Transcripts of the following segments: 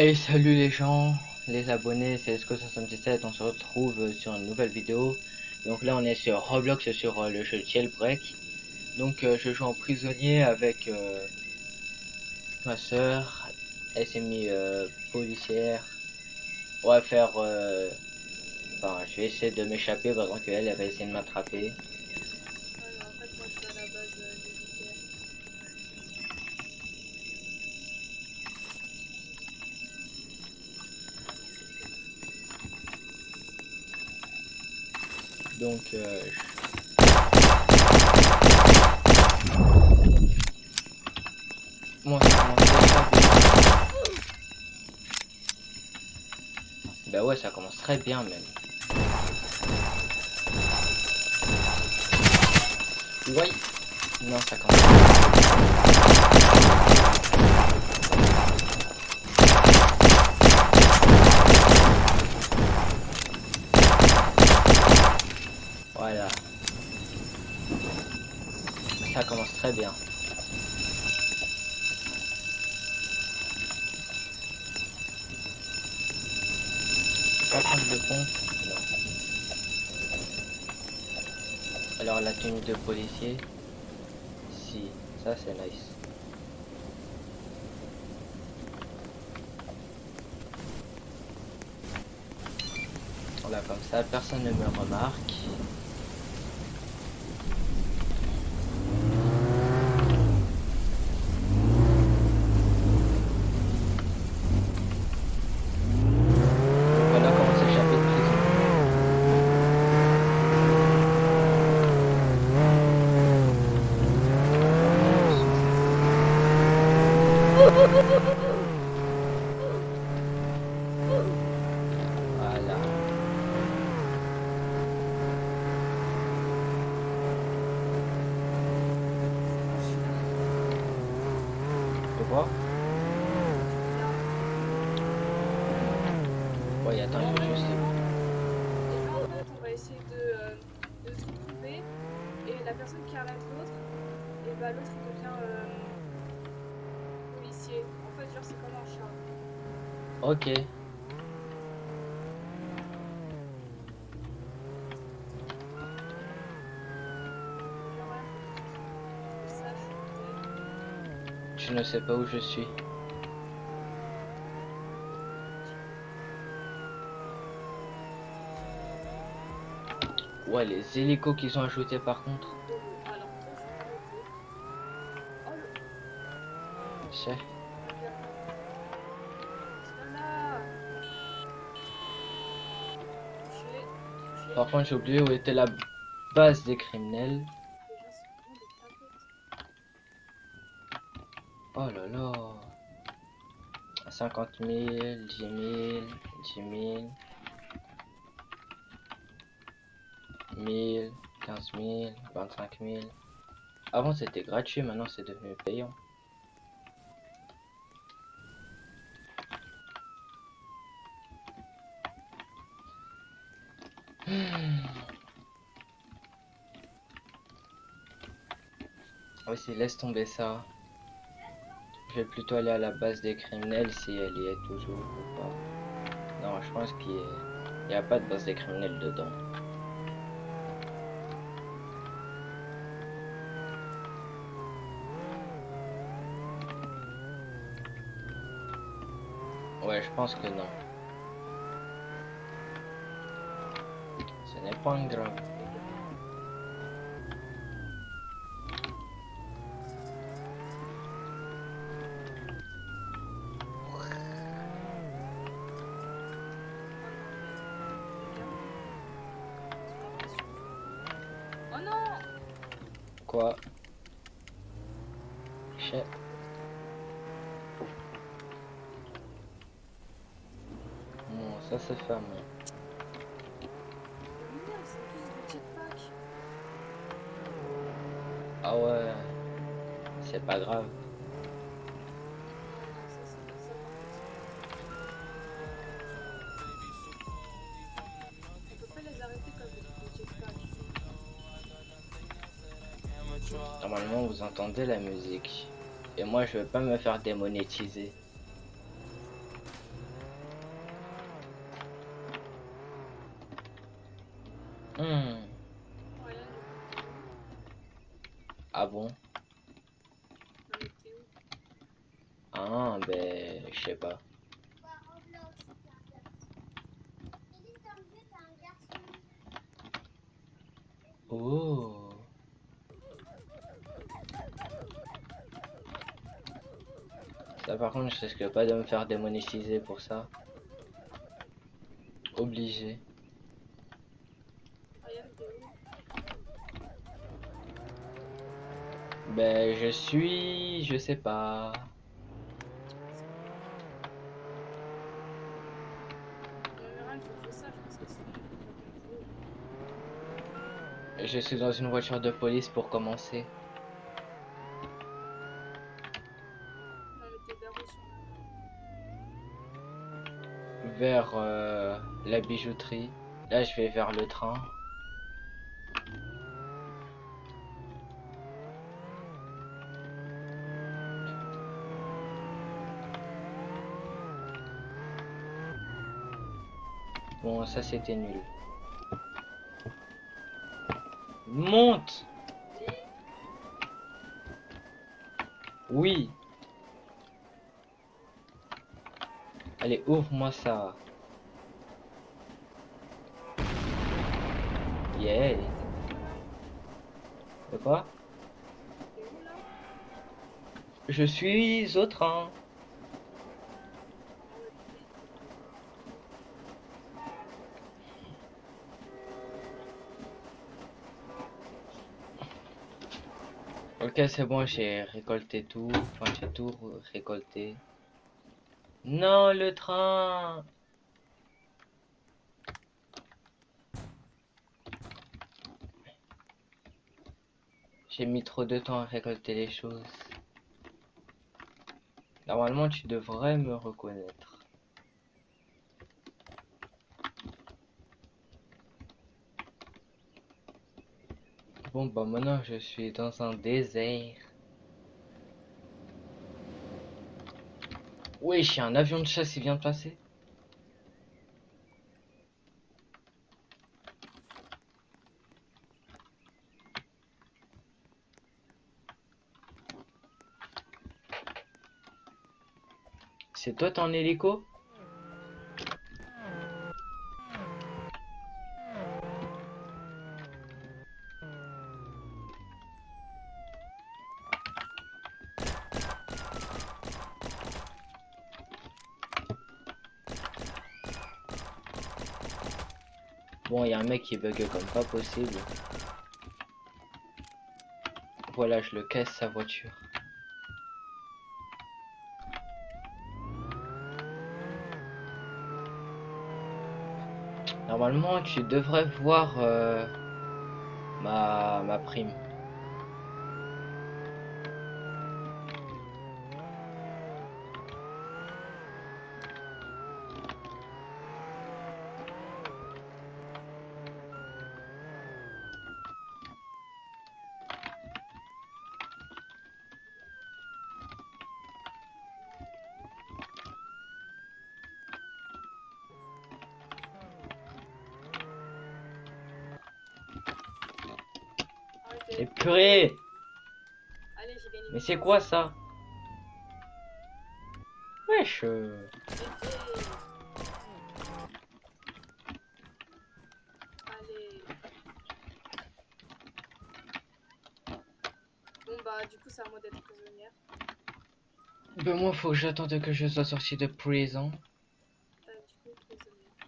Hey salut les gens, les abonnés, c'est Esco77, on se retrouve sur une nouvelle vidéo. Donc là on est sur Roblox sur euh, le jeu Jailbreak. Donc euh, je joue en prisonnier avec euh, ma soeur, elle s'est mis policière. On va faire... Enfin je vais essayer de m'échapper pendant qu'elle elle va essayer de m'attraper. Donc, euh, Moi, ça commence. Bah ouais, ça commence très bien même. Oui. Non, ça commence. Voilà. Ça commence très bien. Pas prendre pont Non. Alors la tenue de policier Si, ça c'est nice. Voilà, comme ça, personne ne me remarque. quoi Ouais, il faut juste... Et là, en fait, on va essayer de, euh, de se retrouver. Et la personne qui arrête l'autre, et bah l'autre il devient euh, policier. En fait, genre, c'est comme un chat. Ok. Je ne sais pas où je suis. Ouais, les hélicos qui sont ajoutés par contre. C'est. Par contre, j'ai oublié où était la base des criminels. Oh là là 50 000, 10 000, 10 000 1000, 15 000, 25 000 Avant c'était gratuit, maintenant c'est devenu payant. Ah oui, laisse tomber ça. Je vais plutôt aller à la base des criminels si elle y est toujours ou pas. Non, je pense qu'il n'y a pas de base des criminels dedans. Ouais, je pense que non. Ce n'est pas grave. Quoi Chef. Bon, ça c'est fermé. Ah ouais, c'est pas grave. Normalement, vous entendez la musique. Et moi, je veux pas me faire démonétiser. Hmm. Rien, du coup, t'es où Ah bon Non, mais t'es où Ah, ben, je sais pas. Oh. Ça, par contre, je risque pas de me faire démonétiser pour ça. Obligé. Ben, je suis... Je sais pas. Je suis dans une voiture de police pour commencer. Non, mais t'es vers où sur la Vers euh, la bijouterie. Là, je vais vers le train. Bon, ça c'était nul. Monte Oui Allez, ouvre-moi ça. Yeah De quoi? Je suis au train. Ok, c'est bon, j'ai récolté tout. Enfin, j'ai tout récolté. Non, le train J'ai mis trop de temps à récolter les choses. Normalement, tu devrais me reconnaître. Bon, bah maintenant, je suis dans un désert. Oui, j'ai un avion de chasse qui vient de passer. C'est toi ton hélico? Bon, il y a un mec qui bug comme pas possible. Voilà, je le casse sa voiture. Normalement, tu devrais voir euh, ma, ma prime. C'est quoi ça? Wesh euh. Allez. Bon bah du coup c'est à moi d'être prisonnière. Ben moi faut que j'attende que je sois sorti de prison. T'as du coup prisonnière.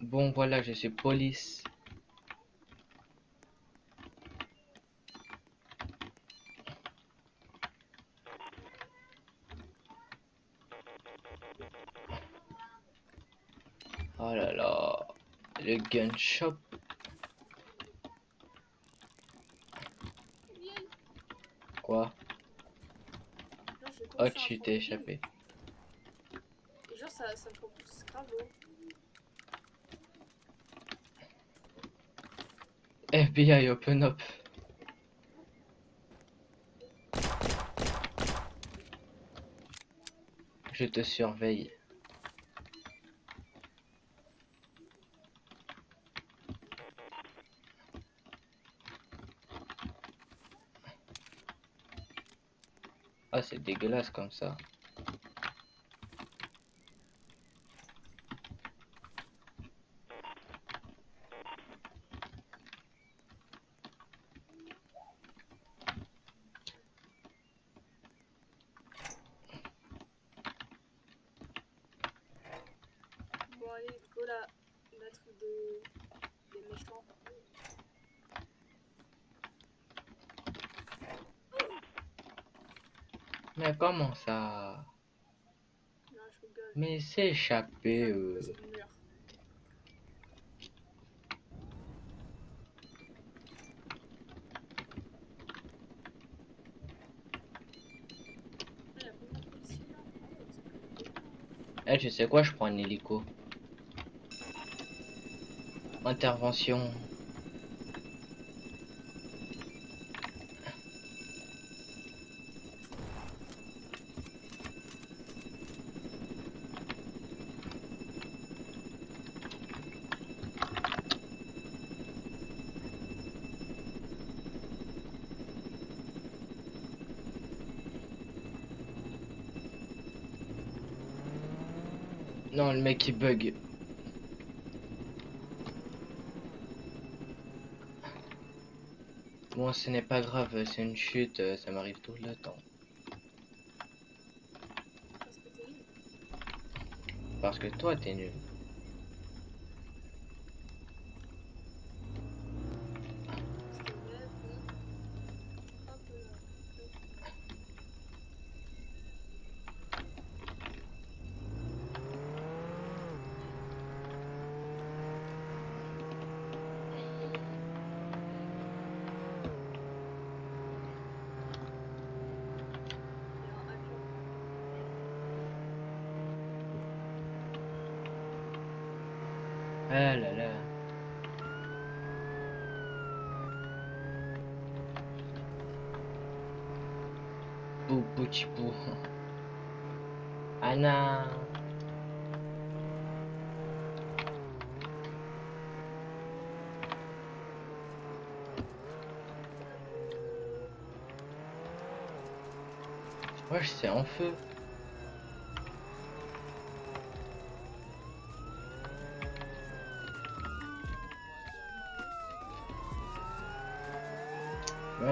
Bon voilà, je suis police. Gun shop. Quoi? Oh, tu t'es échappé. Genre ça, ça me propulse grave haut. FBI open up. Je te surveille. C'est dégueulasse comme ça. Bon, allez, go là, mettre des, des méchants. Mais comment ça Non, je rigole. Mais c'est échappé. euh. C'est le mur. Ah, y a combien de policiers, là Ah ouais, même beaucoup. Eh, tu sais quoi, je prends un hélico. Intervention. Non, le mec il bug. Bon, ce n'est pas grave, c'est une chute, ça m'arrive tout le temps. Parce que toi, t'es nul. Parce que ouais, bon. Hop là. Il y a un hacker. Ah là là. Bou bouti bou. Anna. Wesh, c'est en feu.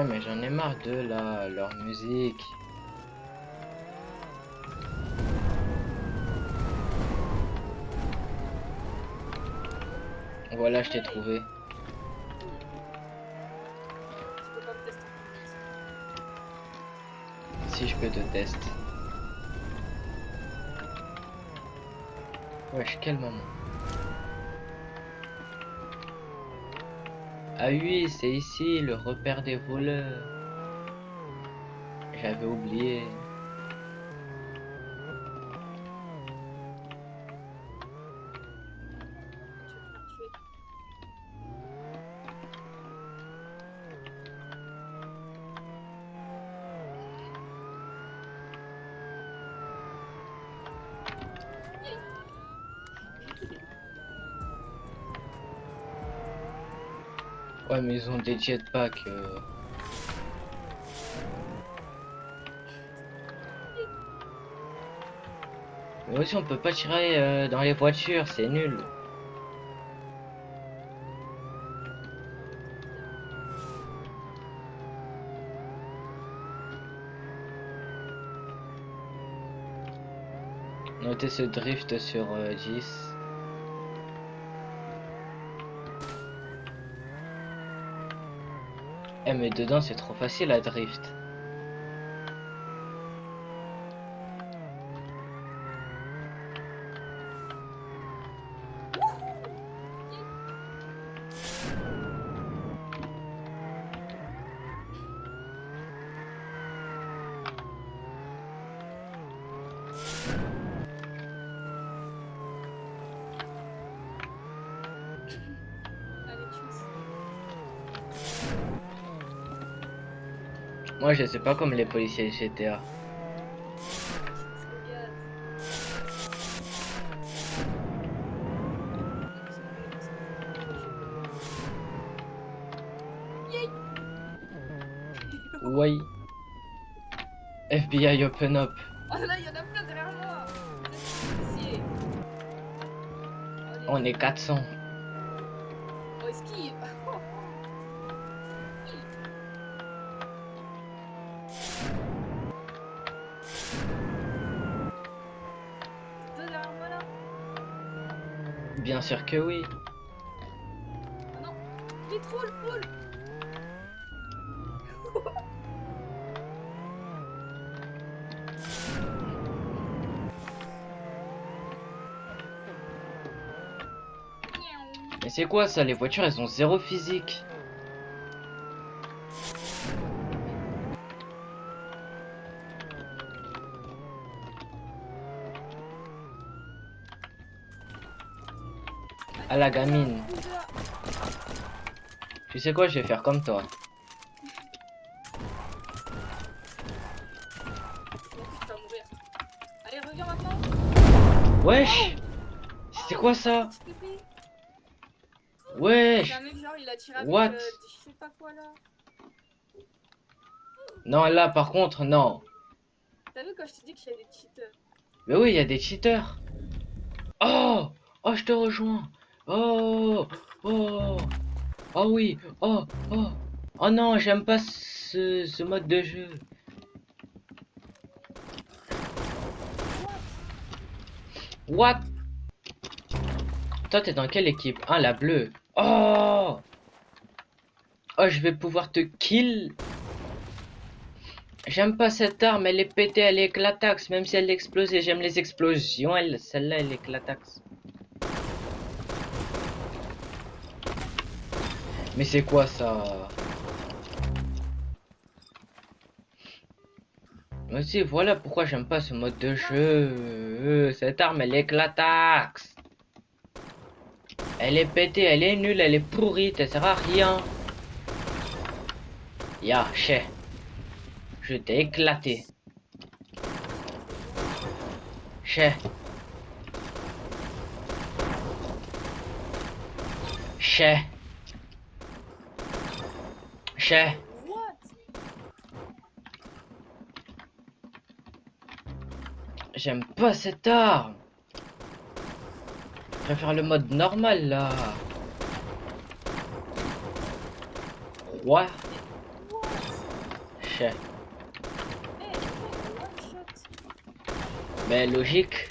Mais j'en ai marre de là, leur musique. Voilà, je t'ai trouvé. Si je peux te tester. Wesh, quel moment. Ah oui, c'est ici le repère des voleurs. J'avais oublié. Ouais, mais ils des jetpacks. euh. Mais aussi, on peut pas tirer euh, dans les voitures, c'est nul. Notez ce drift sur euh, 10. Eh mais dedans c'est trop facile à drift tue. Moi je sais pas comme les policiers GTA. Le gaz. Yay Oui. FBI open up. Oh là, il y en a plein derrière moi. On est 400. Oh, esquive. Deux derrière moi là Bien sûr que oui. Oh non. Mais c'est quoi ça Les voitures, elles ont zéro physique. À la gamine. Tu sais quoi, je vais faire comme toi. Wesh C'était quoi ça? Wesh What? Non, là par contre, non. T'as vu quand je des cheaters Mais oui, il y a des cheaters. Oh Oh, je te rejoins. Oh Oh Oh oui Oh Oh Oh non, j'aime pas ce, ce mode de jeu. What? Toi, t'es dans quelle équipe? Ah, la bleue. Oh Oh, je vais pouvoir te kill. J'aime pas cette arme, elle est pétée, elle éclataxe, même si elle explose et j'aime les explosions, elle, celle-là, elle éclataxe. Mais c'est quoi ça Aussi, voilà pourquoi j'aime pas ce mode de jeu. Cette arme, elle éclataxe. Elle est pétée, elle est nulle, elle est pourrie, elle sert à rien. Ya, chais. Je t'ai éclaté. Chais. Chais. What? J'aime pas cette arme. Je préfère le mode normal là. One shot Mais logique.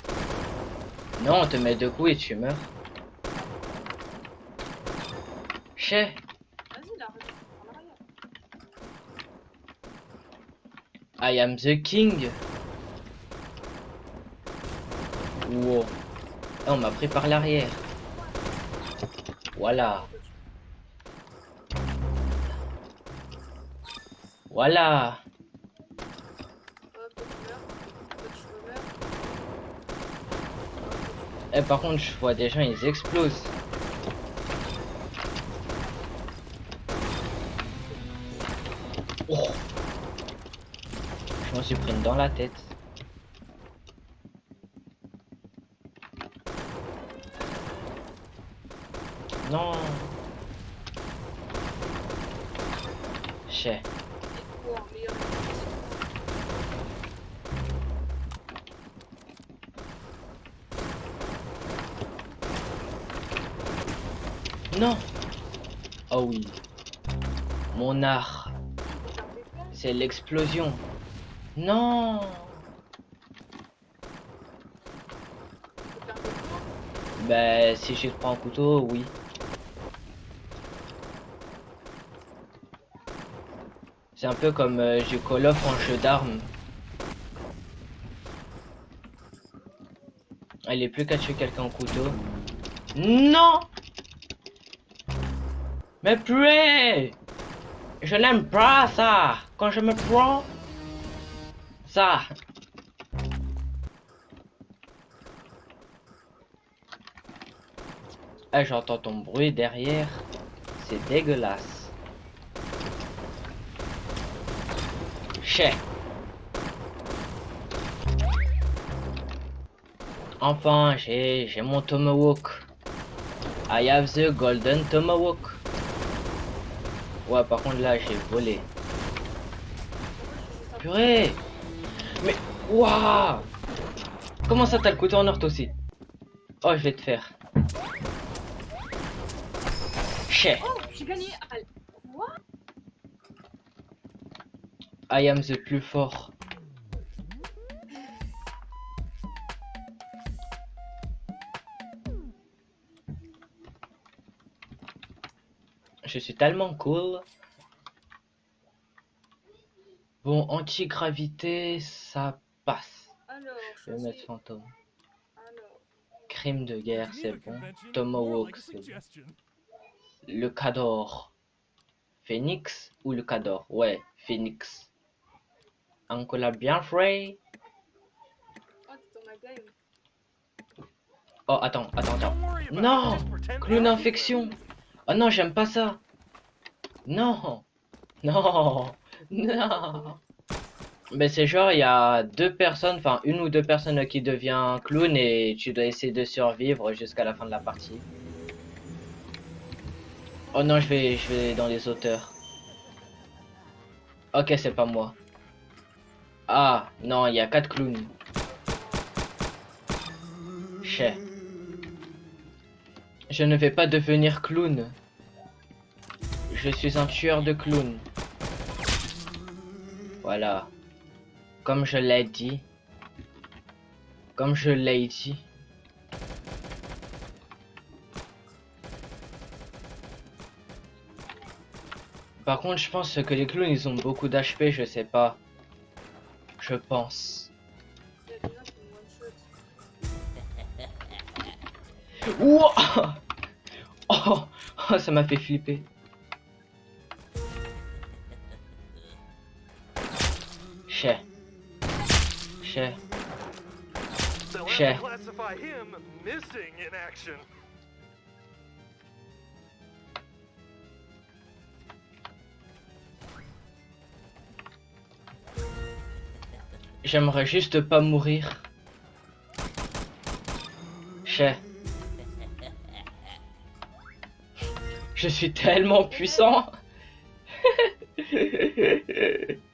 Non, on te met deux coups et tu meurs. Chais. Vas-y là, reviens en arrière. I am the king. Wow. Ah, on m'a pris par l'arrière. Voilà. Voilà. Eh, par contre, je vois des gens, ils explosent. M'en suis pris dans la tête. Non. Non. Oh oui. Mon art, c'est l'explosion. Non. Ben, si je prends un couteau, oui. C'est un peu comme euh, je Call en jeu d'armes. Il est plus qu'à tuer quelqu'un au couteau. Non Mais purée Je n'aime pas ça Quand je me prends ça Ah, j'entends ton bruit derrière. C'est dégueulasse. Chais. Enfin, j'ai mon tomahawk. I have the golden tomahawk. Ouais, par contre là, j'ai volé. Purée Mais, waouh Comment ça t'as le couteau en or aussi? Oh, je vais te faire. Chais. Oh, j'ai gagné. Ah, Quoi? I am the plus fort. Je suis tellement cool. Bon, anti-gravité, ça passe. Alors, Je vais mettre choisis. fantôme. Alors, Crime de guerre, c'est bon. Tomahawk, c'est bon. Le Cador. Phoenix ou le Cador? Ouais, Phoenix. Un collab bien frais. oh, t'es dans ma game. Oh, attends, attends, attends. Non Clown infection Oh non, j'aime pas ça Non Non Non Mais c'est genre, il y a deux personnes, enfin une ou deux personnes qui devient clown et tu dois essayer de survivre jusqu'à la fin de la partie. Oh non, je vais, je vais dans les auteurs. Ok, c'est pas moi. Ah, non, il y a quatre clowns. Chais. Je ne vais pas devenir clown. Je suis un tueur de clowns. Voilà. Comme je l'ai dit. Comme je l'ai dit. Par contre, je pense que les clowns, ils ont beaucoup d'HP, je sais pas. Je pense. Ouah oh, oh, ça m'a fait flipper. In action. J'aimerais juste pas mourir. Chais. Je suis tellement puissant.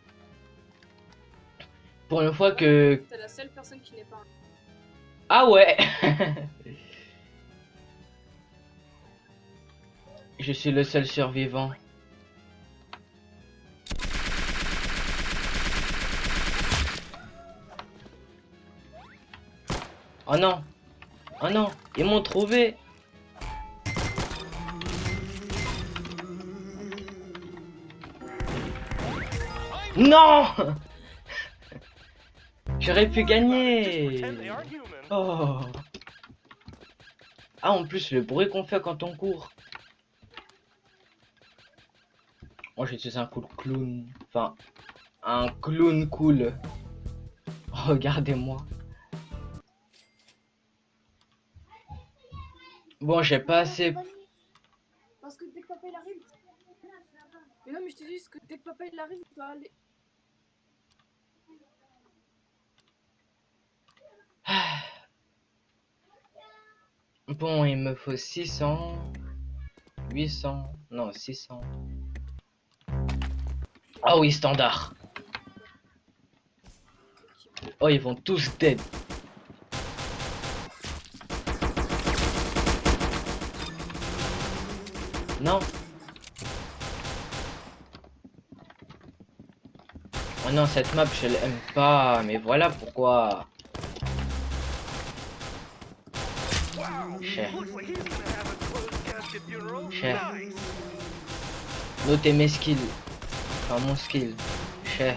Pour une fois que... La seule personne qui n'est pas. Ah ouais Je suis le seul survivant. Oh non Oh non Ils m'ont trouvé Non J'aurais pu gagner. Oh Ah, en plus, le bruit qu'on fait quand on court. Moi, je suis un cool clown. Enfin, un clown cool. Regardez-moi. Bon, j'ai pas assez... Parce que dès que papa il arrive. Mais non, mais je te dis que dès que papa il arrive, tu dois aller. Bon, il me faut 600... 800... Non, 600... Ah oui, standard. Oh, ils vont tous dead. Non. Oh non, cette map, je l'aime pas. Mais voilà pourquoi. Shit. Nice. Notez mes skills. Enfin, mon skill. Cher.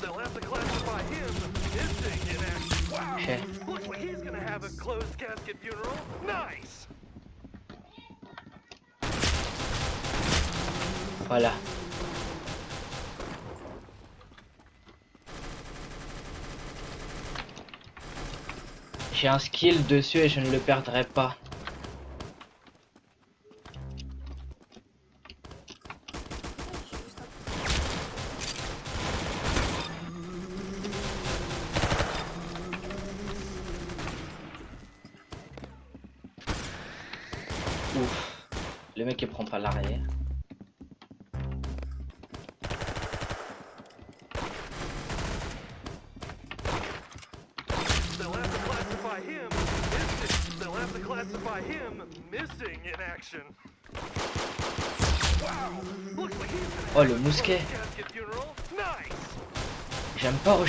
They'll have to classify him missing in action. Wow. Cher. Looks like he's gonna have a closed casket funeral. Nice. Voilà. J'ai un skill dessus et je ne le perdrai pas.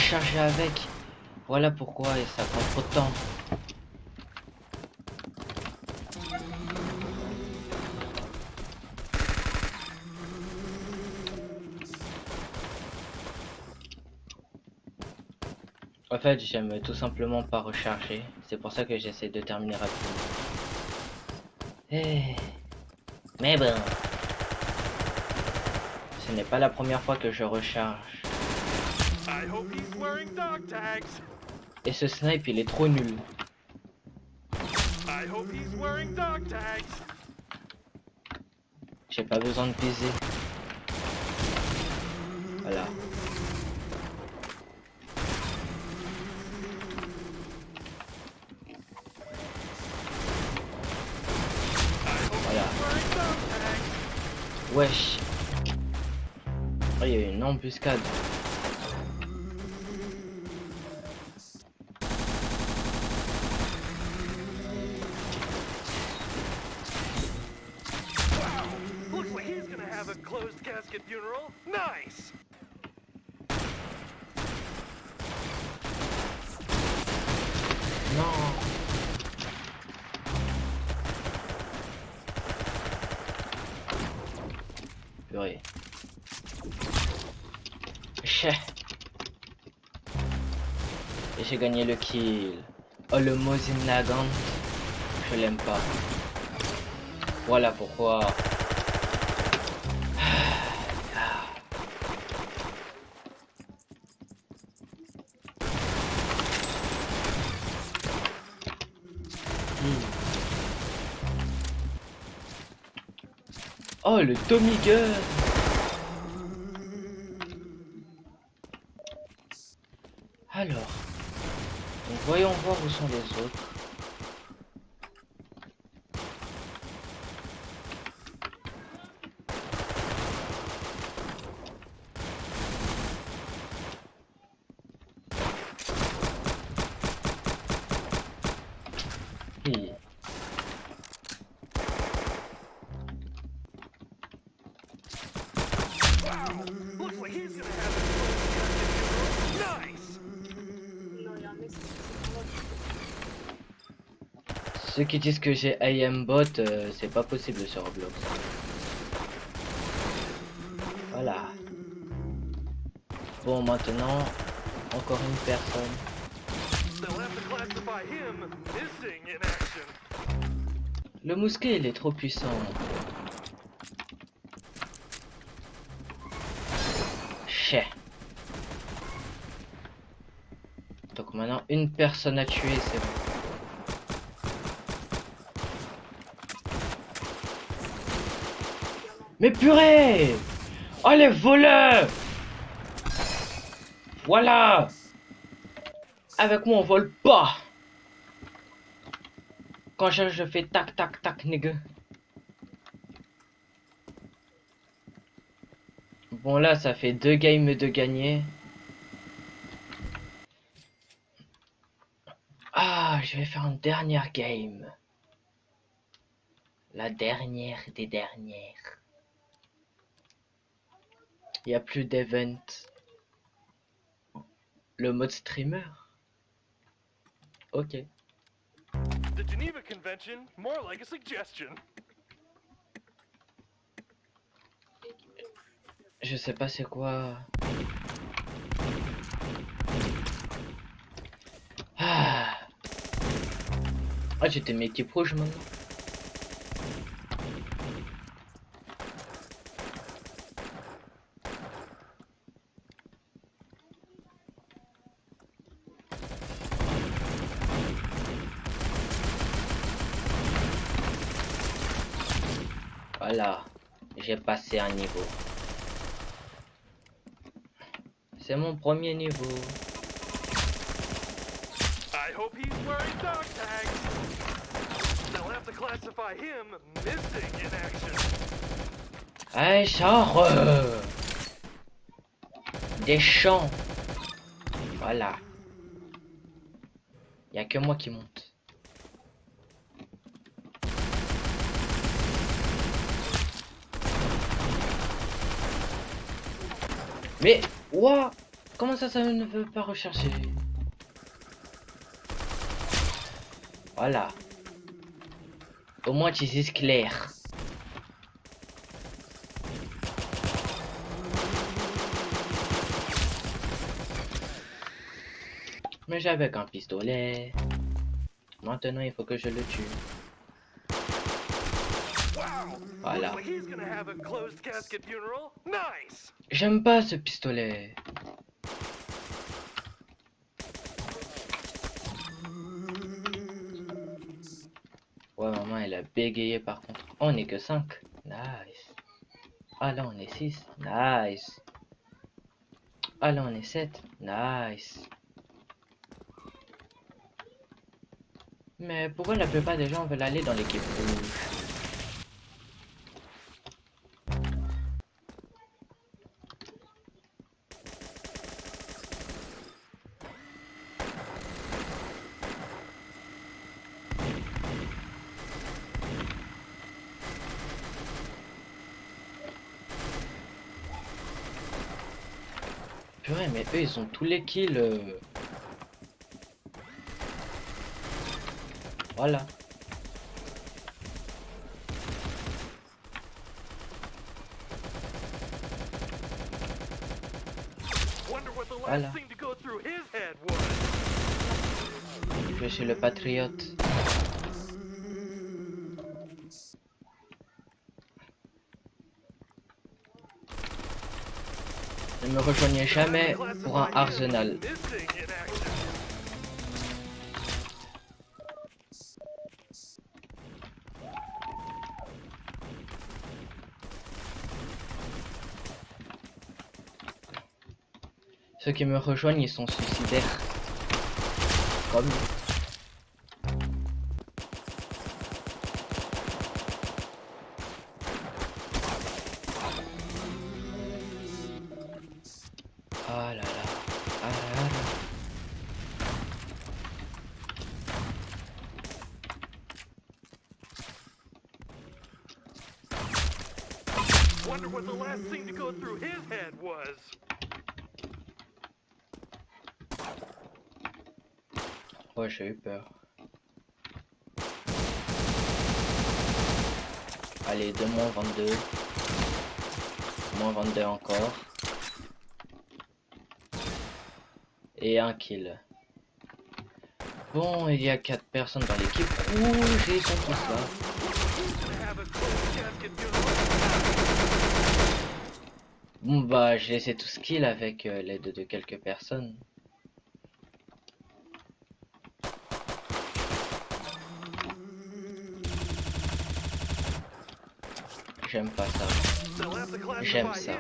Recharger avec. Voilà pourquoi et ça prend trop de temps. En fait, j'aime tout simplement pas recharger. C'est pour ça que j'essaie de terminer rapidement. Eh. Mais bon. Ce n'est pas la première fois que je recharge. I hope he's wearing dog tags. Et ce snipe, il est trop nul. I hope he's wearing dog tags. J'ai pas besoin de viser. Voilà. Voilà. Wesh. Oh, il y a une embuscade. Et j'ai gagné le kill. Oh le Mosin Nagant. Je l'aime pas. Voilà pourquoi. Le Tommy Gun Alors, voyons voir où sont les autres. Hi. Wow! Looks like he's gonna have a closed casket funeral. Nice! Non, il y a un mec, c'est c'est pour moi. Ceux qui disent que j'ai aimbot, euh, c'est pas possible sur Roblox. Voilà. Bon, maintenant, encore une personne. Le mousquet, il est trop puissant. Chais. Donc maintenant, une personne à tuer, c'est bon. Mais purée! Oh les voleurs! Voilà! Avec moi on vole pas Quand je, fais tac tac tac nigga Bon là ça fait deux games de gagner. Ah je vais faire une dernière game. La dernière des dernières il n'y a plus d'event. Le mode streamer Ok. The Geneva Convention, more like a suggestion. Je sais pas c'est quoi. Ah, ah j'étais mes équipes rouges maintenant. Voilà, j'ai passé un niveau. C'est mon premier niveau. I hope he's wearing dog tags. They'll have to classify him missing in action. Hey, sors euh, Des champs. Voilà. Y a que moi qui monte. Mais, ouah Comment ça, ça ne veut pas rechercher? Voilà. Au moins, tu sais clair. Mais j'avais qu'un pistolet. Maintenant, il faut que je le tue. Voilà. Looks like he's gonna have a closed casket funeral. Nice. J'aime pas ce pistolet. Ouais, maman, elle a bégayé par contre. On est que 5. Nice. Ah là, on est 6. Nice. Ah là, on est 7. Nice. Mais pourquoi la plupart des gens veulent aller dans l'équipe rouge? Mais eux, ils ont tous les kills. euh. Voilà. Voilà. was. Je suis le patriote. Ne me rejoignez jamais pour un arsenal. Ceux qui me rejoignent, ils sont suicidaires. Comme j'ai eu peur. Allez, 2 moins 22. Moins 22 encore. Et un kill. Bon, il y a 4 personnes dans l'équipe. Ouh, ils sont tous là. Gonna have a closed casket funeral. Bon bah, j'ai laissé tout ce kill avec euh, l'aide de quelques personnes. J'aime pas ça. J'aime ça.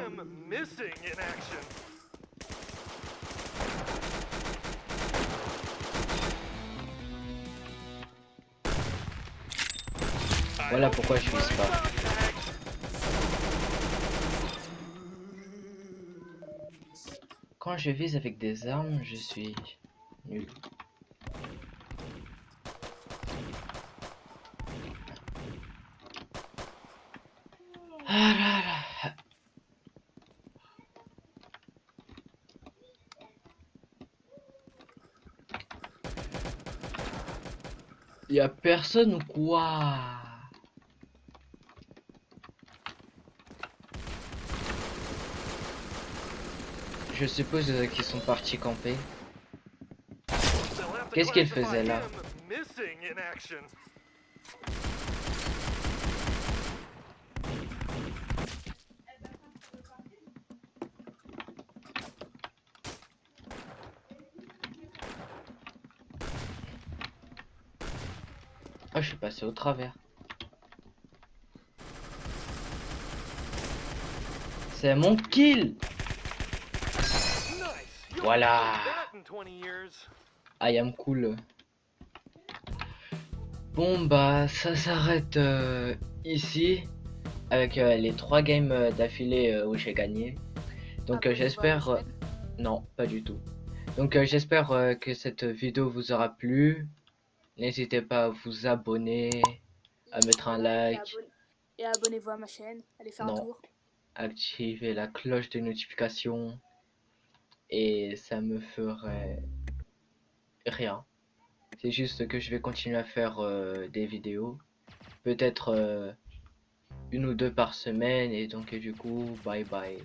Voilà pourquoi je vise pas. Quand je vise avec des armes, je suis nul. Ah là là. Y a personne ou quoi? Je suppose qu'ils sont partis camper. Qu'est-ce qu'elle faisait là? Ah, je suis passé au travers. C'est mon kill Voilà. haven't seen that in 20 years. I am cool. Bon bah ça s'arrête euh, ici avec euh, les trois games euh, d'affilée où j'ai gagné. Donc j'espère... non, pas du tout. Donc j'espère que cette vidéo vous aura plu. N'hésitez pas à vous abonner, à mettre un like, Et abonnez-vous à ma chaîne. Allez faire Non. un tour. activer la cloche de notification et ça me ferait rien. C'est juste que je vais continuer à faire euh, des vidéos, peut-être euh, une ou deux par semaine et donc du coup bye bye.